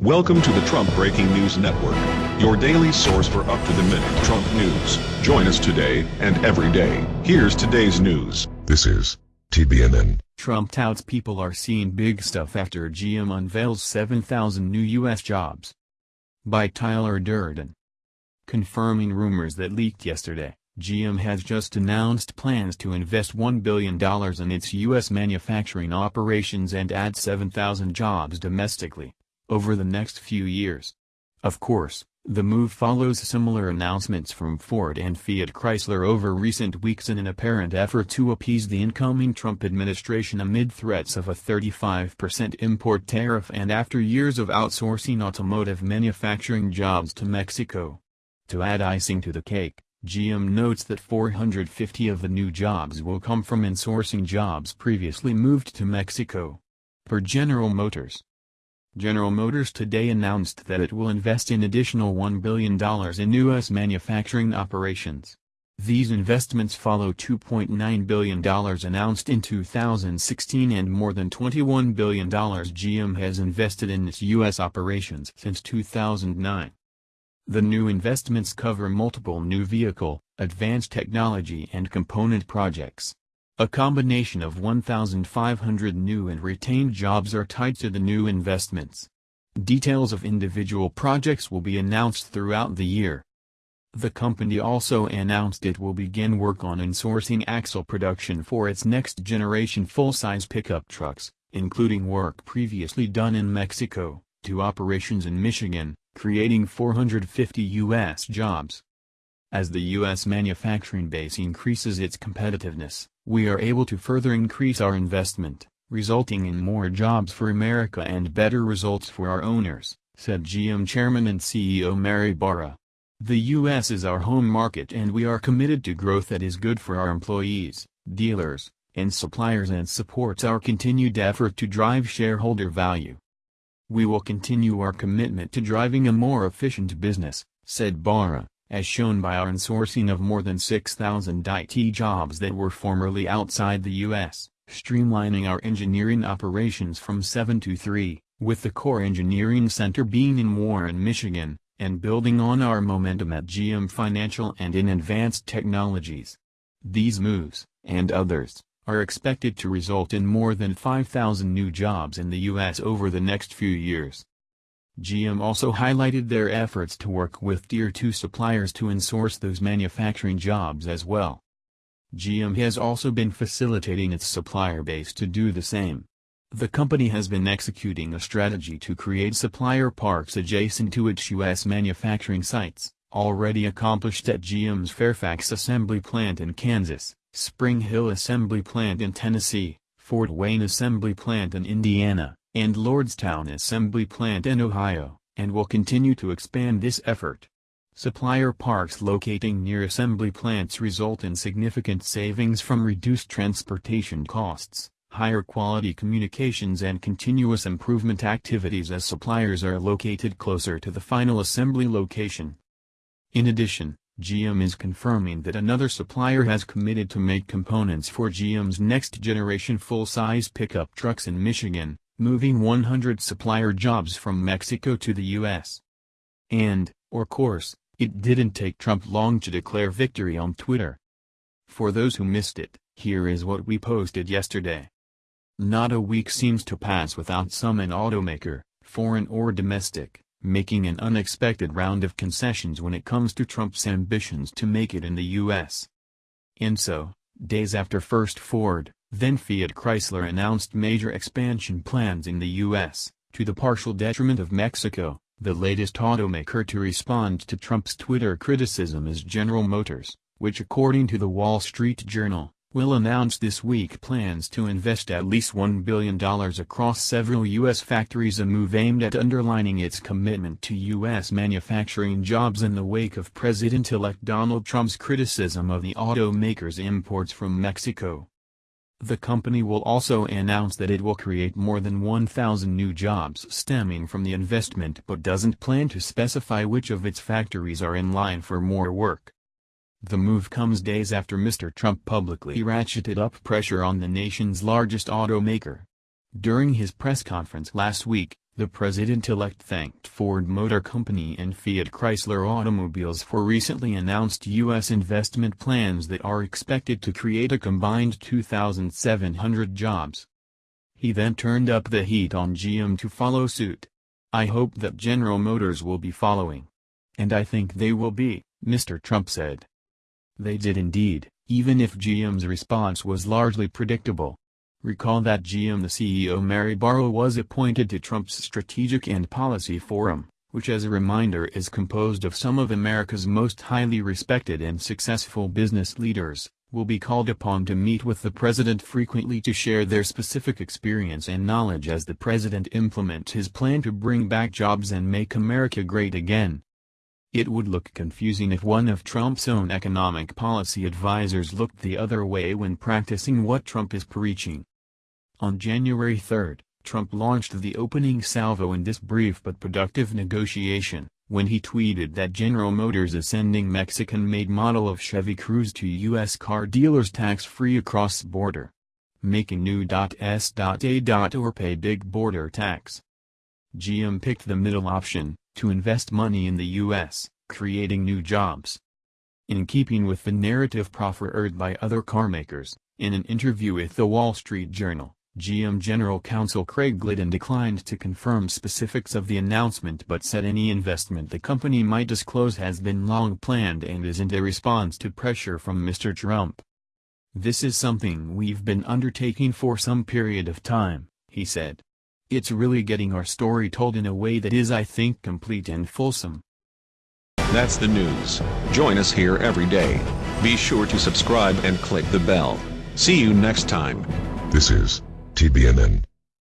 Welcome to the Trump Breaking News Network, your daily source for up-to-the-minute Trump news. Join us today and every day. Here's today's news. This is TBNN. Trump touts people are seeing big stuff after GM unveils 7,000 new U.S. jobs. By Tyler Durden. Confirming rumors that leaked yesterday, GM has just announced plans to invest $1 billion in its U.S. manufacturing operations and add 7,000 jobs domestically over the next few years. Of course, the move follows similar announcements from Ford and Fiat Chrysler over recent weeks in an apparent effort to appease the incoming Trump administration amid threats of a 35% import tariff and after years of outsourcing automotive manufacturing jobs to Mexico. To add icing to the cake, GM notes that 450 of the new jobs will come from insourcing jobs previously moved to Mexico. Per General Motors, General Motors today announced that it will invest an additional $1 billion in U.S. manufacturing operations. These investments follow $2.9 billion announced in 2016 and more than $21 billion GM has invested in its U.S. operations since 2009. The new investments cover multiple new vehicle, advanced technology and component projects. A combination of 1,500 new and retained jobs are tied to the new investments. Details of individual projects will be announced throughout the year. The company also announced it will begin work on insourcing axle production for its next-generation full-size pickup trucks, including work previously done in Mexico, to operations in Michigan, creating 450 U.S. jobs. As the U.S. manufacturing base increases its competitiveness, we are able to further increase our investment, resulting in more jobs for America and better results for our owners, said GM Chairman and CEO Mary Barra. The U.S. is our home market and we are committed to growth that is good for our employees, dealers, and suppliers and supports our continued effort to drive shareholder value. We will continue our commitment to driving a more efficient business, said Barra as shown by our insourcing of more than 6,000 IT jobs that were formerly outside the U.S., streamlining our engineering operations from 7 to 3, with the core engineering center being in Warren, Michigan, and building on our momentum at GM Financial and in Advanced Technologies. These moves, and others, are expected to result in more than 5,000 new jobs in the U.S. over the next few years. GM also highlighted their efforts to work with Tier 2 suppliers to insource those manufacturing jobs as well. GM has also been facilitating its supplier base to do the same. The company has been executing a strategy to create supplier parks adjacent to its U.S. manufacturing sites, already accomplished at GM's Fairfax Assembly Plant in Kansas, Spring Hill Assembly Plant in Tennessee, Fort Wayne Assembly Plant in Indiana, and Lordstown Assembly Plant in Ohio, and will continue to expand this effort. Supplier parks locating near assembly plants result in significant savings from reduced transportation costs, higher quality communications and continuous improvement activities as suppliers are located closer to the final assembly location. In addition, GM is confirming that another supplier has committed to make components for GM's next-generation full-size pickup trucks in Michigan, moving 100 supplier jobs from Mexico to the U.S. And, of course, it didn't take Trump long to declare victory on Twitter. For those who missed it, here is what we posted yesterday. Not a week seems to pass without some an automaker, foreign or domestic, making an unexpected round of concessions when it comes to Trump's ambitions to make it in the U.S. And so, days after first Ford, then Fiat Chrysler announced major expansion plans in the U.S., to the partial detriment of Mexico. The latest automaker to respond to Trump's Twitter criticism is General Motors, which according to the Wall Street Journal, will announce this week plans to invest at least $1 billion across several U.S. factories a move aimed at underlining its commitment to U.S. manufacturing jobs in the wake of President-elect Donald Trump's criticism of the automaker's imports from Mexico. The company will also announce that it will create more than 1,000 new jobs stemming from the investment but doesn't plan to specify which of its factories are in line for more work. The move comes days after Mr. Trump publicly ratcheted up pressure on the nation's largest automaker. During his press conference last week, The president-elect thanked Ford Motor Company and Fiat Chrysler Automobiles for recently announced U.S. investment plans that are expected to create a combined 2,700 jobs. He then turned up the heat on GM to follow suit. I hope that General Motors will be following. And I think they will be, Mr. Trump said. They did indeed, even if GM's response was largely predictable. Recall that GM the CEO Mary Barra was appointed to Trump's Strategic and Policy Forum, which as a reminder is composed of some of America's most highly respected and successful business leaders, will be called upon to meet with the president frequently to share their specific experience and knowledge as the president implements his plan to bring back jobs and make America great again. It would look confusing if one of Trump's own economic policy advisers looked the other way when practicing what Trump is preaching. On January 3, Trump launched the opening salvo in this brief but productive negotiation, when he tweeted that General Motors is sending Mexican-made model of Chevy Cruze to U.S. car dealers tax-free across border. Making new.s.a. or pay big border tax. GM picked the middle option, to invest money in the U.S., creating new jobs. In keeping with the narrative proffered by other carmakers, in an interview with The Wall Street Journal, GM General Counsel Craig Glidden declined to confirm specifics of the announcement but said any investment the company might disclose has been long planned and isn't a response to pressure from Mr. Trump. This is something we've been undertaking for some period of time, he said. It's really getting our story told in a way that is I think complete and fulsome. That's the news. Join us here every day. Be sure to subscribe and click the bell. See you next time. This is TBNN.